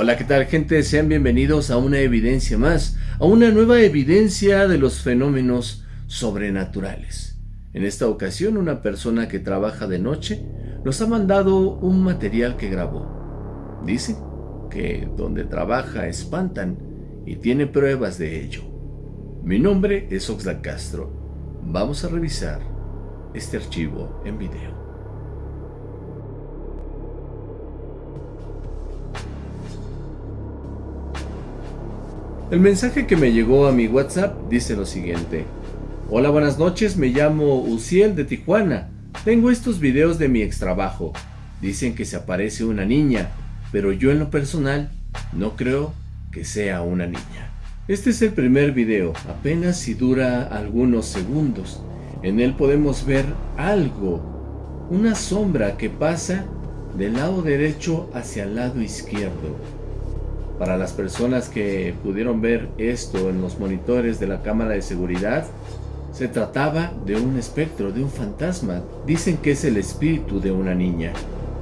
Hola, ¿qué tal gente? Sean bienvenidos a una evidencia más, a una nueva evidencia de los fenómenos sobrenaturales. En esta ocasión, una persona que trabaja de noche nos ha mandado un material que grabó. Dice que donde trabaja espantan y tiene pruebas de ello. Mi nombre es Oxlack Castro. Vamos a revisar este archivo en video. El mensaje que me llegó a mi WhatsApp dice lo siguiente. Hola, buenas noches, me llamo Uciel de Tijuana. Tengo estos videos de mi extrabajo. Dicen que se aparece una niña, pero yo en lo personal no creo que sea una niña. Este es el primer video, apenas si dura algunos segundos. En él podemos ver algo, una sombra que pasa del lado derecho hacia el lado izquierdo. Para las personas que pudieron ver esto en los monitores de la cámara de seguridad, se trataba de un espectro, de un fantasma. Dicen que es el espíritu de una niña,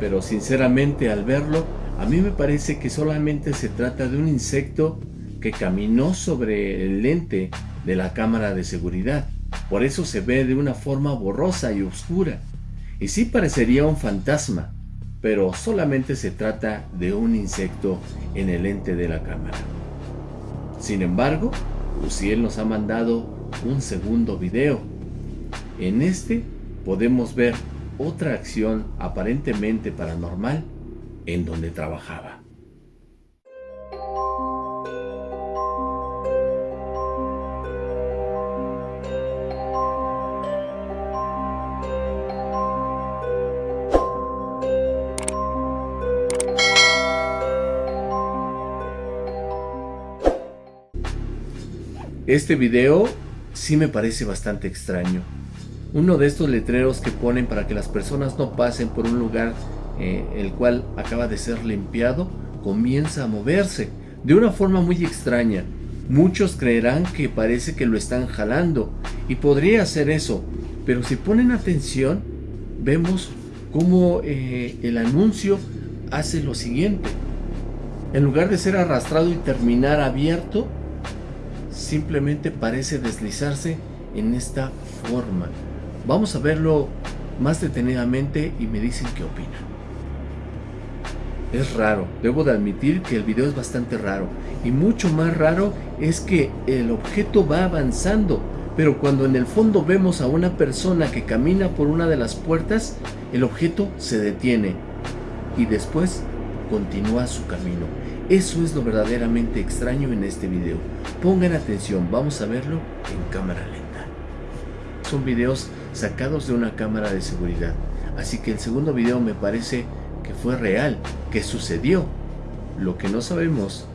pero sinceramente al verlo, a mí me parece que solamente se trata de un insecto que caminó sobre el lente de la cámara de seguridad. Por eso se ve de una forma borrosa y oscura. Y sí parecería un fantasma, pero solamente se trata de un insecto en el lente de la cámara. Sin embargo, Luciel nos ha mandado un segundo video. En este podemos ver otra acción aparentemente paranormal en donde trabajaba. Este video sí me parece bastante extraño. Uno de estos letreros que ponen para que las personas no pasen por un lugar eh, el cual acaba de ser limpiado comienza a moverse de una forma muy extraña. Muchos creerán que parece que lo están jalando y podría ser eso, pero si ponen atención vemos cómo eh, el anuncio hace lo siguiente. En lugar de ser arrastrado y terminar abierto, simplemente parece deslizarse en esta forma. Vamos a verlo más detenidamente y me dicen qué opinan. Es raro, debo de admitir que el video es bastante raro y mucho más raro es que el objeto va avanzando, pero cuando en el fondo vemos a una persona que camina por una de las puertas, el objeto se detiene y después continúa su camino. Eso es lo verdaderamente extraño en este video. Pongan atención, vamos a verlo en cámara lenta. Son videos sacados de una cámara de seguridad. Así que el segundo video me parece que fue real, que sucedió. Lo que no sabemos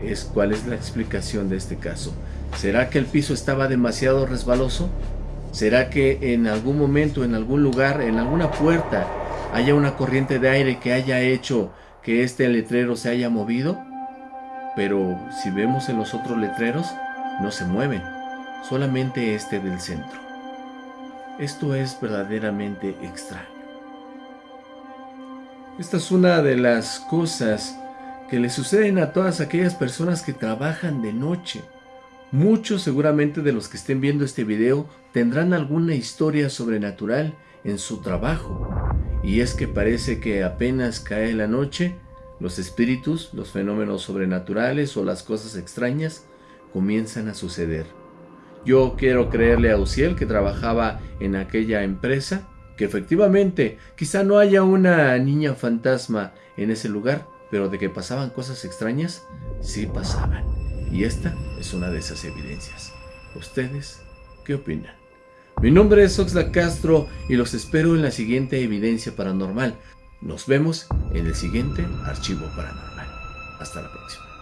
es cuál es la explicación de este caso. ¿Será que el piso estaba demasiado resbaloso? ¿Será que en algún momento, en algún lugar, en alguna puerta, haya una corriente de aire que haya hecho que este letrero se haya movido, pero si vemos en los otros letreros, no se mueven, solamente este del centro. Esto es verdaderamente extraño. Esta es una de las cosas que le suceden a todas aquellas personas que trabajan de noche. Muchos seguramente de los que estén viendo este video tendrán alguna historia sobrenatural en su trabajo. Y es que parece que apenas cae la noche, los espíritus, los fenómenos sobrenaturales o las cosas extrañas comienzan a suceder. Yo quiero creerle a Uciel que trabajaba en aquella empresa, que efectivamente quizá no haya una niña fantasma en ese lugar, pero de que pasaban cosas extrañas, sí pasaban. Y esta es una de esas evidencias. ¿Ustedes qué opinan? Mi nombre es Oxlack Castro y los espero en la siguiente evidencia paranormal. Nos vemos en el siguiente archivo paranormal. Hasta la próxima.